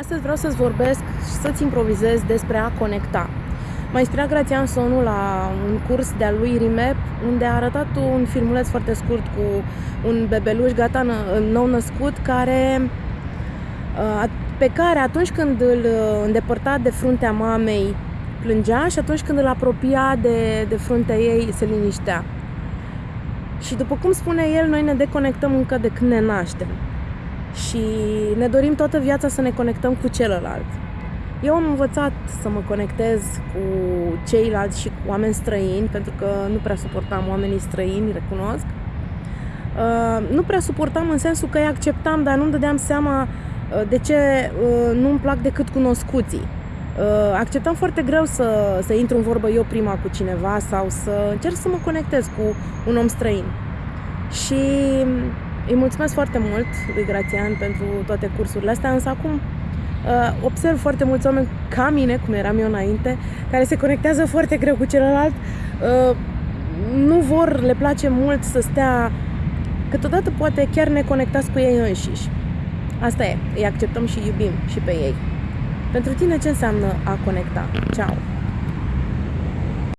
Astăzi vreau să-ți vorbesc și să-ți improvizez despre a conecta. M-a inspirat Grațian Sonu la un curs de-a lui Rimep, unde a arătat un filmuleț foarte scurt cu un bebeluș gata nou născut care, pe care atunci când îl îndepărta de fruntea mamei plângea și atunci când îl apropia de, de fruntea ei se liniștea. Și după cum spune el, noi ne deconectăm încă de când ne naștem și ne dorim toată viața să ne conectăm cu celălalt. Eu am învățat să mă conectez cu ceilalți și cu oameni străini, pentru că nu prea suportam oamenii străini, recunosc. Uh, nu prea suportam în sensul că îi acceptam, dar nu-mi dădeam seama uh, de ce uh, nu-mi plac decât cunoscuții. Uh, acceptam foarte greu să, să intru în vorbă eu prima cu cineva sau să încerc să mă conectez cu un om străin. Și îi mulțumesc foarte mult lui Grațian pentru toate cursurile astea, însă acum uh, observ foarte mulți oameni ca mine, cum eram eu înainte, care se conectează foarte greu cu celălalt, uh, nu vor, le place mult să stea, câteodată poate chiar ne conectați cu ei înșiși. Asta e, îi acceptăm și iubim și pe ei. Pentru tine ce înseamnă a conecta? Ciao!